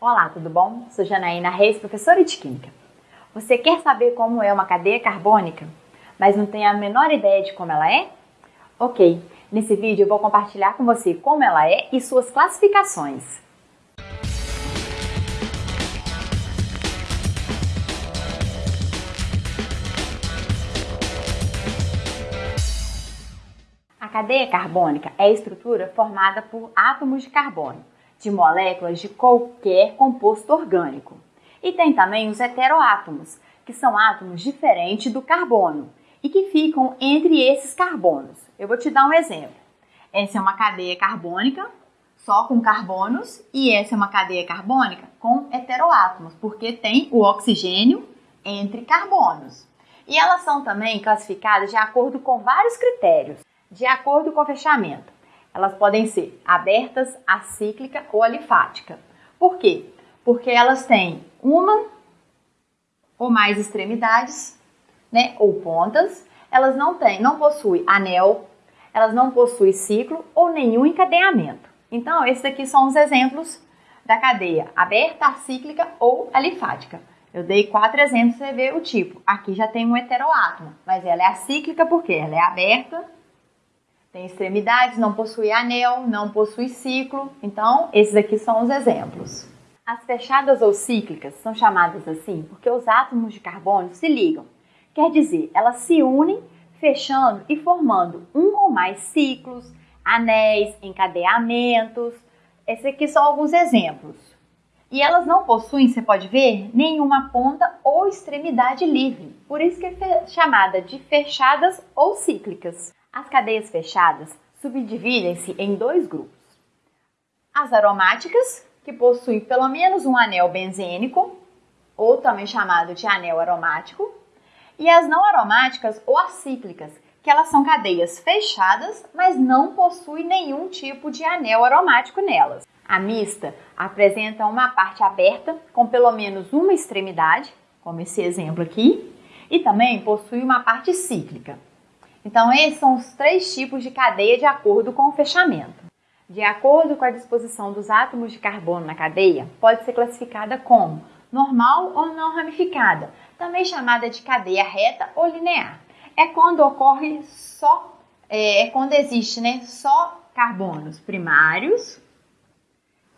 Olá, tudo bom? Sou Janaína Reis, professora de Química. Você quer saber como é uma cadeia carbônica, mas não tem a menor ideia de como ela é? Ok, nesse vídeo eu vou compartilhar com você como ela é e suas classificações. A cadeia carbônica é a estrutura formada por átomos de carbono de moléculas de qualquer composto orgânico. E tem também os heteroátomos, que são átomos diferentes do carbono e que ficam entre esses carbonos. Eu vou te dar um exemplo. Essa é uma cadeia carbônica só com carbonos e essa é uma cadeia carbônica com heteroátomos, porque tem o oxigênio entre carbonos. E elas são também classificadas de acordo com vários critérios, de acordo com o fechamento elas podem ser abertas, acíclica ou alifática. Por quê? Porque elas têm uma ou mais extremidades, né, ou pontas. Elas não têm, não possuem anel, elas não possuem ciclo ou nenhum encadeamento. Então, esses aqui são os exemplos da cadeia aberta, acíclica ou alifática. Eu dei quatro exemplos para você ver o tipo. Aqui já tem um heteroátomo, mas ela é acíclica porque ela é aberta, tem extremidades, não possui anel, não possui ciclo. Então, esses aqui são os exemplos. As fechadas ou cíclicas são chamadas assim porque os átomos de carbono se ligam. Quer dizer, elas se unem, fechando e formando um ou mais ciclos, anéis, encadeamentos. Esses aqui são alguns exemplos. E elas não possuem, você pode ver, nenhuma ponta ou extremidade livre. Por isso que é chamada de fechadas ou cíclicas. As cadeias fechadas subdividem-se em dois grupos. As aromáticas, que possuem pelo menos um anel benzênico, ou também chamado de anel aromático, e as não aromáticas ou acíclicas, que elas são cadeias fechadas, mas não possuem nenhum tipo de anel aromático nelas. A mista apresenta uma parte aberta com pelo menos uma extremidade, como esse exemplo aqui, e também possui uma parte cíclica. Então, esses são os três tipos de cadeia de acordo com o fechamento. De acordo com a disposição dos átomos de carbono na cadeia, pode ser classificada como normal ou não ramificada, também chamada de cadeia reta ou linear. É quando ocorre só, é, é quando existe né, só carbonos primários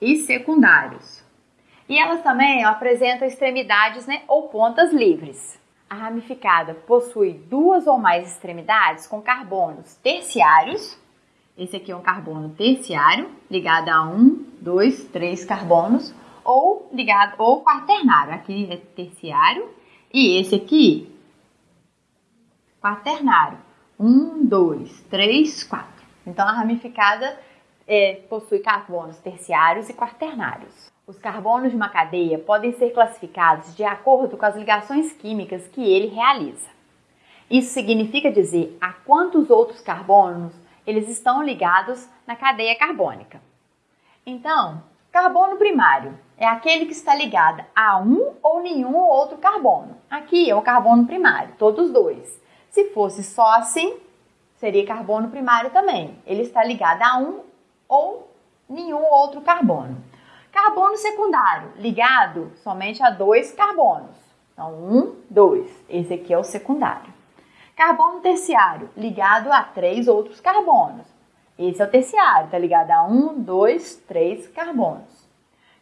e secundários. E elas também apresentam extremidades né, ou pontas livres. A ramificada possui duas ou mais extremidades com carbonos terciários. Esse aqui é um carbono terciário, ligado a um, dois, três carbonos, ou ligado ou quaternário. Aqui é terciário e esse aqui quaternário. Um, dois, três, quatro. Então a ramificada é, possui carbonos terciários e quaternários. Os carbonos de uma cadeia podem ser classificados de acordo com as ligações químicas que ele realiza. Isso significa dizer a quantos outros carbonos eles estão ligados na cadeia carbônica. Então, carbono primário é aquele que está ligado a um ou nenhum outro carbono. Aqui é o carbono primário, todos dois. Se fosse só assim, seria carbono primário também. Ele está ligado a um ou nenhum outro carbono. Carbono secundário, ligado somente a dois carbonos. Então, um, dois. Esse aqui é o secundário. Carbono terciário, ligado a três outros carbonos. Esse é o terciário, está ligado a um, dois, três carbonos.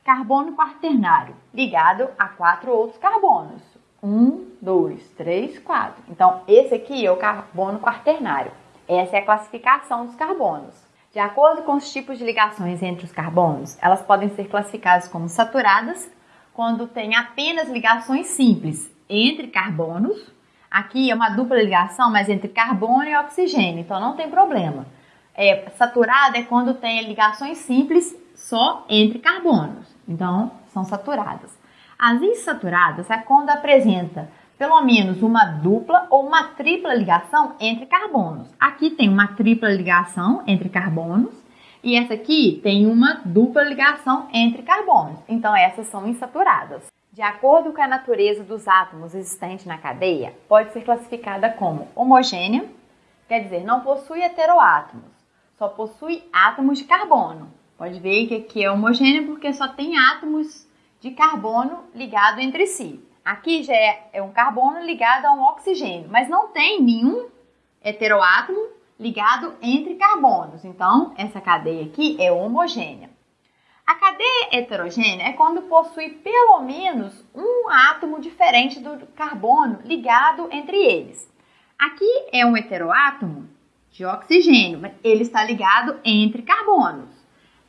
Carbono quaternário, ligado a quatro outros carbonos. Um, dois, três, quatro. Então, esse aqui é o carbono quaternário. Essa é a classificação dos carbonos. De acordo com os tipos de ligações entre os carbonos, elas podem ser classificadas como saturadas quando tem apenas ligações simples entre carbonos. Aqui é uma dupla ligação, mas entre carbono e oxigênio, então não tem problema. É, saturada é quando tem ligações simples só entre carbonos, então são saturadas. As insaturadas é quando apresenta pelo menos uma dupla ou uma tripla ligação entre carbonos. Aqui tem uma tripla ligação entre carbonos e essa aqui tem uma dupla ligação entre carbonos. Então essas são insaturadas. De acordo com a natureza dos átomos existentes na cadeia, pode ser classificada como homogênea, quer dizer, não possui heteroátomos, só possui átomos de carbono. Pode ver que aqui é homogênea porque só tem átomos de carbono ligado entre si. Aqui já é, é um carbono ligado a um oxigênio, mas não tem nenhum heteroátomo ligado entre carbonos. Então, essa cadeia aqui é homogênea. A cadeia heterogênea é quando possui pelo menos um átomo diferente do carbono ligado entre eles. Aqui é um heteroátomo de oxigênio, mas ele está ligado entre carbonos.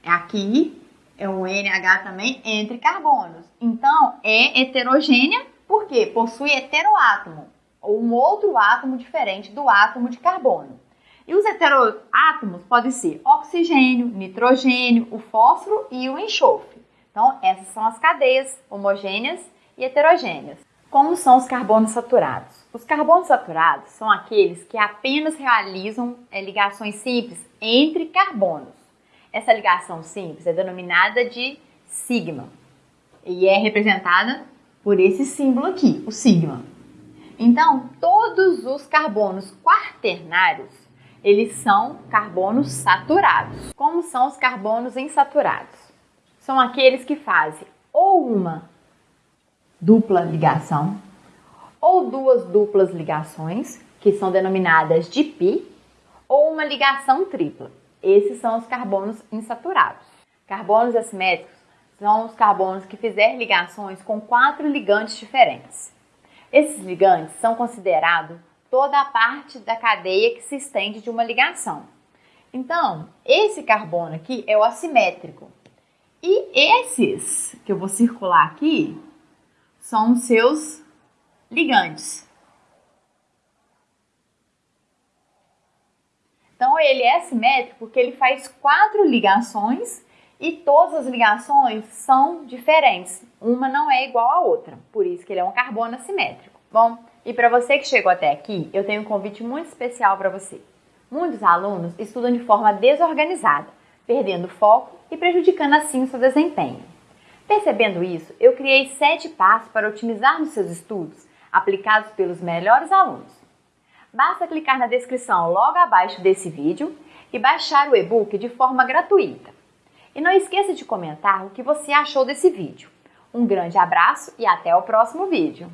Aqui é um NH também entre carbonos. Então, é heterogênea porque possui heteroátomo, ou um outro átomo diferente do átomo de carbono. E os heteroátomos podem ser oxigênio, nitrogênio, o fósforo e o enxofre. Então, essas são as cadeias homogêneas e heterogêneas. Como são os carbonos saturados? Os carbonos saturados são aqueles que apenas realizam é, ligações simples entre carbonos. Essa ligação simples é denominada de sigma e é representada por esse símbolo aqui, o sigma. Então, todos os carbonos quaternários, eles são carbonos saturados. Como são os carbonos insaturados? São aqueles que fazem ou uma dupla ligação, ou duas duplas ligações, que são denominadas de pi, ou uma ligação tripla. Esses são os carbonos insaturados. Carbonos assimétricos são os carbonos que fizerem ligações com quatro ligantes diferentes. Esses ligantes são considerados toda a parte da cadeia que se estende de uma ligação. Então, esse carbono aqui é o assimétrico. E esses que eu vou circular aqui são os seus ligantes. Então ele é simétrico porque ele faz quatro ligações e todas as ligações são diferentes. Uma não é igual à outra, por isso que ele é um carbono assimétrico. Bom, e para você que chegou até aqui, eu tenho um convite muito especial para você. Muitos alunos estudam de forma desorganizada, perdendo foco e prejudicando assim o seu desempenho. Percebendo isso, eu criei sete passos para otimizar nos seus estudos, aplicados pelos melhores alunos. Basta clicar na descrição logo abaixo desse vídeo e baixar o e-book de forma gratuita. E não esqueça de comentar o que você achou desse vídeo. Um grande abraço e até o próximo vídeo!